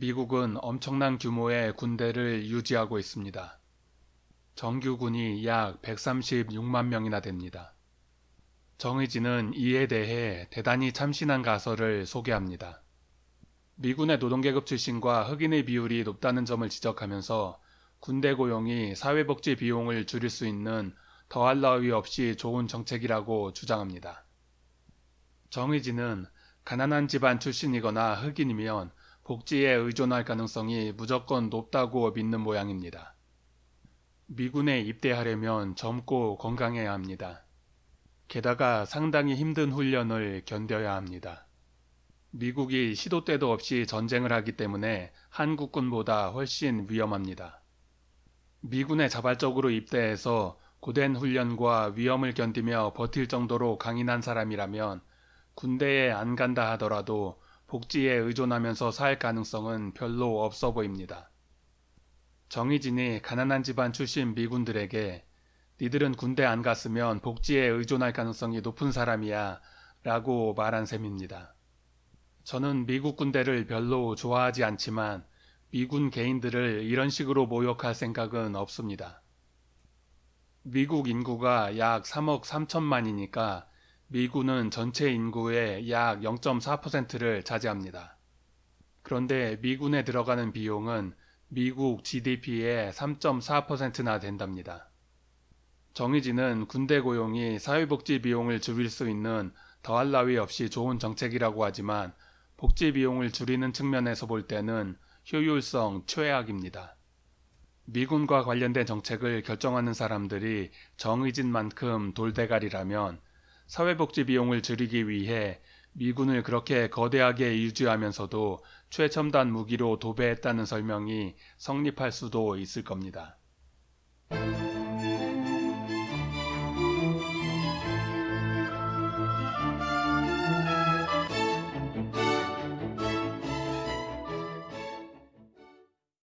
미국은 엄청난 규모의 군대를 유지하고 있습니다. 정규군이 약 136만 명이나 됩니다. 정의진은 이에 대해 대단히 참신한 가설을 소개합니다. 미군의 노동계급 출신과 흑인의 비율이 높다는 점을 지적하면서 군대 고용이 사회복지 비용을 줄일 수 있는 더할 나위 없이 좋은 정책이라고 주장합니다. 정의진은 가난한 집안 출신이거나 흑인이면 복지에 의존할 가능성이 무조건 높다고 믿는 모양입니다. 미군에 입대하려면 젊고 건강해야 합니다. 게다가 상당히 힘든 훈련을 견뎌야 합니다. 미국이 시도 때도 없이 전쟁을 하기 때문에 한국군보다 훨씬 위험합니다. 미군에 자발적으로 입대해서 고된 훈련과 위험을 견디며 버틸 정도로 강인한 사람이라면 군대에 안 간다 하더라도 복지에 의존하면서 살 가능성은 별로 없어 보입니다. 정의진이 가난한 집안 출신 미군들에게 니들은 군대 안 갔으면 복지에 의존할 가능성이 높은 사람이야 라고 말한 셈입니다. 저는 미국 군대를 별로 좋아하지 않지만 미군 개인들을 이런 식으로 모욕할 생각은 없습니다. 미국 인구가 약 3억 3천만이니까 미군은 전체 인구의 약 0.4%를 차지합니다. 그런데 미군에 들어가는 비용은 미국 GDP의 3.4%나 된답니다. 정의진은 군대 고용이 사회복지 비용을 줄일 수 있는 더할 나위 없이 좋은 정책이라고 하지만 복지 비용을 줄이는 측면에서 볼 때는 효율성 최악입니다. 미군과 관련된 정책을 결정하는 사람들이 정의진만큼 돌대가리라면 사회복지 비용을 줄이기 위해 미군을 그렇게 거대하게 유지하면서도 최첨단 무기로 도배했다는 설명이 성립할 수도 있을 겁니다.